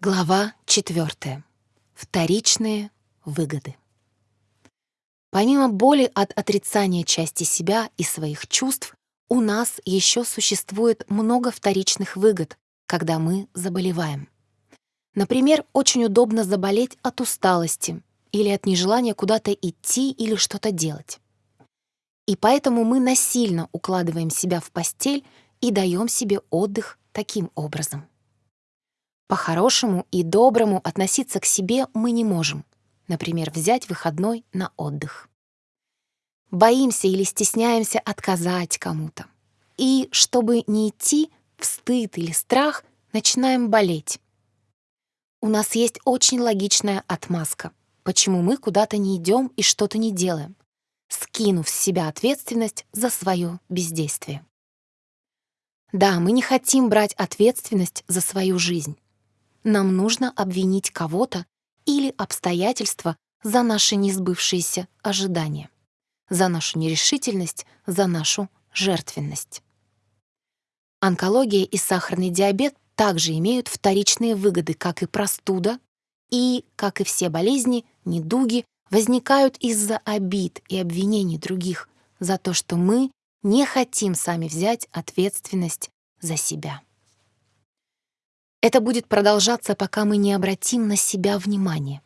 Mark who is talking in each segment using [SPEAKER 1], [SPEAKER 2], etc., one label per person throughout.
[SPEAKER 1] Глава 4. Вторичные выгоды. Помимо боли от отрицания части себя и своих чувств, у нас еще существует много вторичных выгод, когда мы заболеваем. Например, очень удобно заболеть от усталости или от нежелания куда-то идти или что-то делать. И поэтому мы насильно укладываем себя в постель и даем себе отдых таким образом. По-хорошему и доброму относиться к себе мы не можем. Например, взять выходной на отдых. Боимся или стесняемся отказать кому-то. И, чтобы не идти в стыд или страх, начинаем болеть. У нас есть очень логичная отмазка, почему мы куда-то не идем и что-то не делаем, скинув с себя ответственность за свое бездействие. Да, мы не хотим брать ответственность за свою жизнь нам нужно обвинить кого-то или обстоятельства за наши несбывшиеся ожидания, за нашу нерешительность, за нашу жертвенность. Онкология и сахарный диабет также имеют вторичные выгоды, как и простуда, и, как и все болезни, недуги возникают из-за обид и обвинений других за то, что мы не хотим сами взять ответственность за себя. Это будет продолжаться, пока мы не обратим на себя внимание.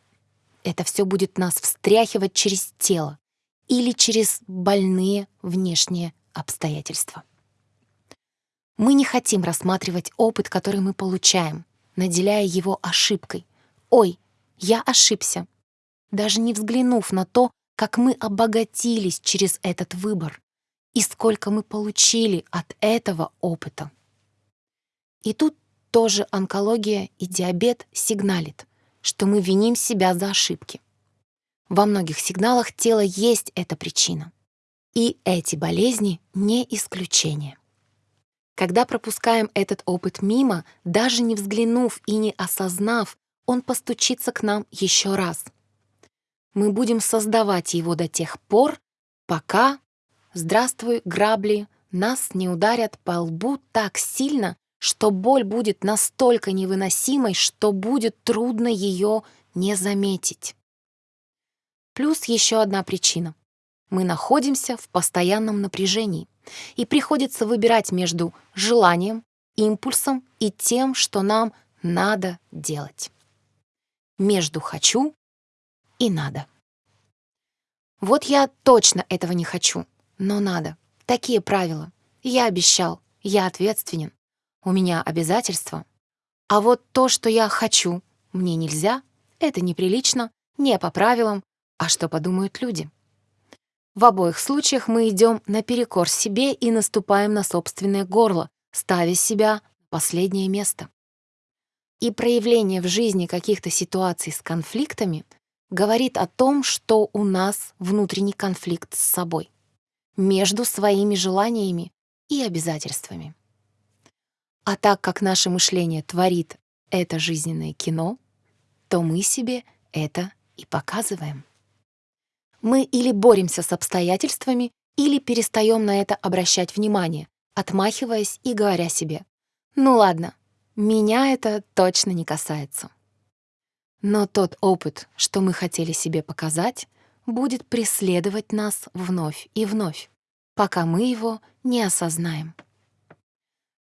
[SPEAKER 1] Это все будет нас встряхивать через тело или через больные внешние обстоятельства. Мы не хотим рассматривать опыт, который мы получаем, наделяя его ошибкой. «Ой, я ошибся», даже не взглянув на то, как мы обогатились через этот выбор и сколько мы получили от этого опыта. И тут тоже онкология и диабет сигналит, что мы виним себя за ошибки. Во многих сигналах тела есть эта причина. И эти болезни не исключение. Когда пропускаем этот опыт мимо, даже не взглянув и не осознав, он постучится к нам еще раз. Мы будем создавать его до тех пор, пока, здравствуй, грабли, нас не ударят по лбу так сильно, что боль будет настолько невыносимой, что будет трудно ее не заметить. Плюс еще одна причина. Мы находимся в постоянном напряжении, и приходится выбирать между желанием, импульсом и тем, что нам надо делать. Между «хочу» и «надо». Вот я точно этого не хочу, но надо. Такие правила. Я обещал, я ответственен у меня обязательства. А вот то, что я хочу, мне нельзя, это неприлично, не по правилам, а что подумают люди. В обоих случаях мы идем наперекор себе и наступаем на собственное горло, ставя себя на последнее место. И проявление в жизни каких-то ситуаций с конфликтами говорит о том, что у нас внутренний конфликт с собой, между своими желаниями и обязательствами. А так как наше мышление творит это жизненное кино, то мы себе это и показываем. Мы или боремся с обстоятельствами, или перестаем на это обращать внимание, отмахиваясь и говоря себе «Ну ладно, меня это точно не касается». Но тот опыт, что мы хотели себе показать, будет преследовать нас вновь и вновь, пока мы его не осознаем.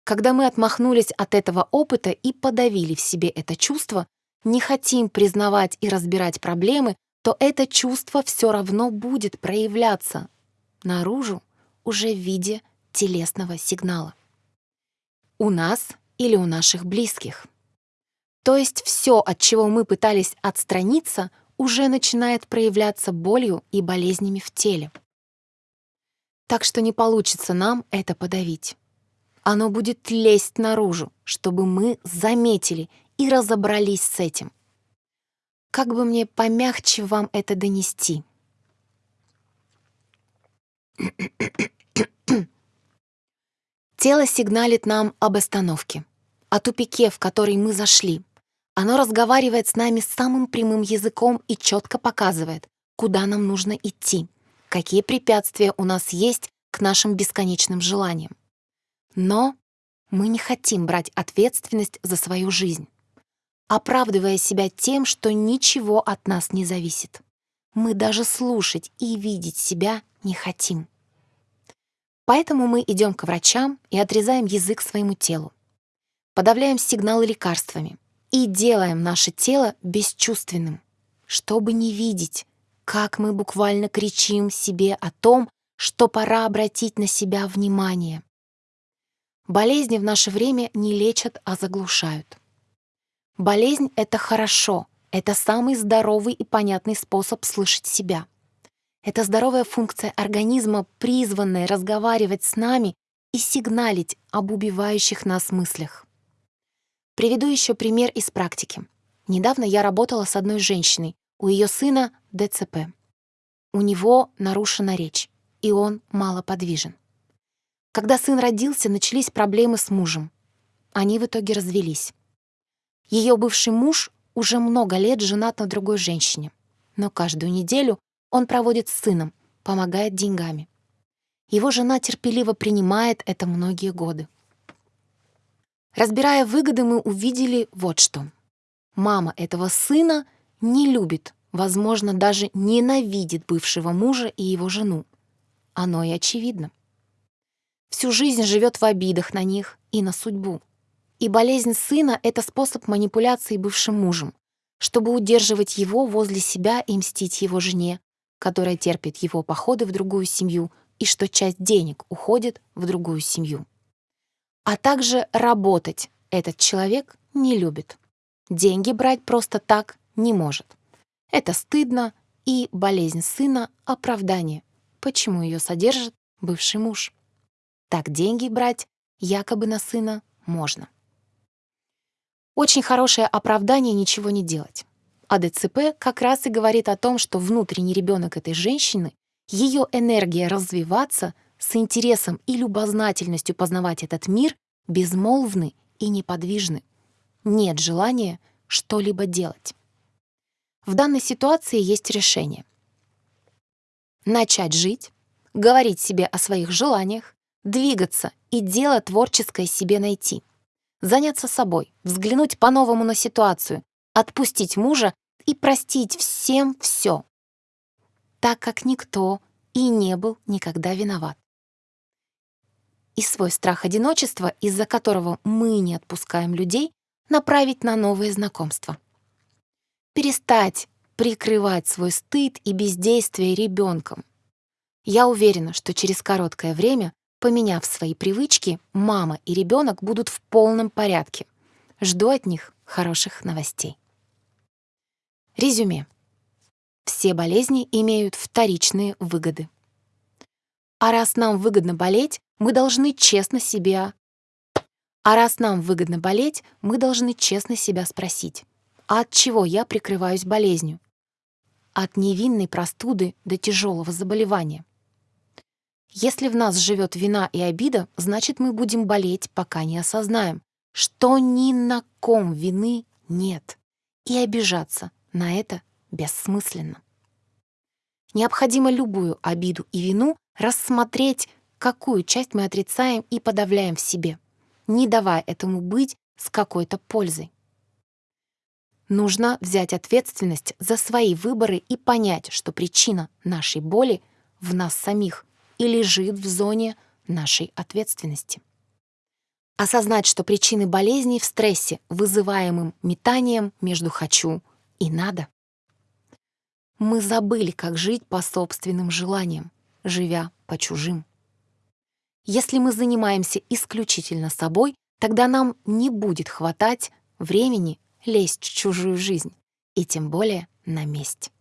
[SPEAKER 1] Когда мы отмахнулись от этого опыта и подавили в себе это чувство, не хотим признавать и разбирать проблемы, то это чувство все равно будет проявляться наружу уже в виде телесного сигнала. У нас или у наших близких. То есть все, от чего мы пытались отстраниться, уже начинает проявляться болью и болезнями в теле. Так что не получится нам это подавить. Оно будет лезть наружу, чтобы мы заметили и разобрались с этим. Как бы мне помягче вам это донести? Тело сигналит нам об остановке, о тупике, в который мы зашли. Оно разговаривает с нами самым прямым языком и четко показывает, куда нам нужно идти, какие препятствия у нас есть к нашим бесконечным желаниям. Но мы не хотим брать ответственность за свою жизнь. оправдывая себя тем, что ничего от нас не зависит. Мы даже слушать и видеть себя не хотим. Поэтому мы идем к врачам и отрезаем язык своему телу. Подавляем сигналы лекарствами и делаем наше тело бесчувственным, чтобы не видеть, как мы буквально кричим себе о том, что пора обратить на себя внимание. Болезни в наше время не лечат, а заглушают. Болезнь — это хорошо, это самый здоровый и понятный способ слышать себя — это здоровая функция организма, призванная разговаривать с нами и сигналить об убивающих нас мыслях. Приведу еще пример из практики. Недавно я работала с одной женщиной, у ее сына ДЦП. У него нарушена речь, и он малоподвижен. Когда сын родился, начались проблемы с мужем. Они в итоге развелись. Ее бывший муж уже много лет женат на другой женщине, но каждую неделю он проводит с сыном, помогает деньгами. Его жена терпеливо принимает это многие годы. Разбирая выгоды, мы увидели вот что. Мама этого сына не любит, возможно, даже ненавидит бывшего мужа и его жену. Оно и очевидно. Всю жизнь живет в обидах на них и на судьбу. И болезнь сына — это способ манипуляции бывшим мужем, чтобы удерживать его возле себя и мстить его жене, которая терпит его походы в другую семью и что часть денег уходит в другую семью. А также работать этот человек не любит. Деньги брать просто так не может. Это стыдно, и болезнь сына — оправдание, почему ее содержит бывший муж. Так деньги брать якобы на сына можно. Очень хорошее оправдание ничего не делать. А ДЦП как раз и говорит о том, что внутренний ребенок этой женщины, ее энергия развиваться с интересом и любознательностью познавать этот мир безмолвны и неподвижны. Нет желания что-либо делать. В данной ситуации есть решение. Начать жить, говорить себе о своих желаниях, двигаться и дело творческое себе найти. Заняться собой, взглянуть по-новому на ситуацию, отпустить мужа и простить всем все, так как никто и не был никогда виноват. И свой страх одиночества, из-за которого мы не отпускаем людей, направить на новые знакомства. Перестать прикрывать свой стыд и бездействие ребенком. Я уверена, что через короткое время, поменяв свои привычки, мама и ребенок будут в полном порядке. Жду от них хороших новостей. Резюме. Все болезни имеют вторичные выгоды. А раз нам выгодно болеть, мы должны честно себя... А раз нам выгодно болеть, мы должны честно себя спросить, а от чего я прикрываюсь болезнью? От невинной простуды до тяжелого заболевания. Если в нас живет вина и обида, значит, мы будем болеть, пока не осознаем, что ни на ком вины нет, и обижаться на это бессмысленно. Необходимо любую обиду и вину рассмотреть, какую часть мы отрицаем и подавляем в себе, не давая этому быть с какой-то пользой. Нужно взять ответственность за свои выборы и понять, что причина нашей боли в нас самих и лежит в зоне нашей ответственности. Осознать, что причины болезней в стрессе, вызываемым метанием между «хочу» и надо. Мы забыли, как жить по собственным желаниям, живя по чужим. Если мы занимаемся исключительно собой, тогда нам не будет хватать времени лезть в чужую жизнь, и тем более на месть.